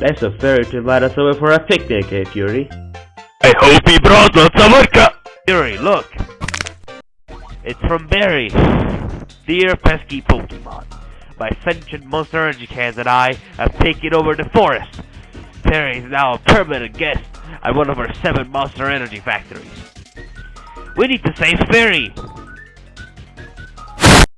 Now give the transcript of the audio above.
That's a fairy to invite us over for a picnic, eh, Fury? I hope he brought us some vodka! Fury, look! It's from Barry. Dear pesky Pokemon, my sentient Monster Energy cans and I have taken over the forest. Barry is now a permanent guest at one of our seven Monster Energy factories. We need to save Fairy!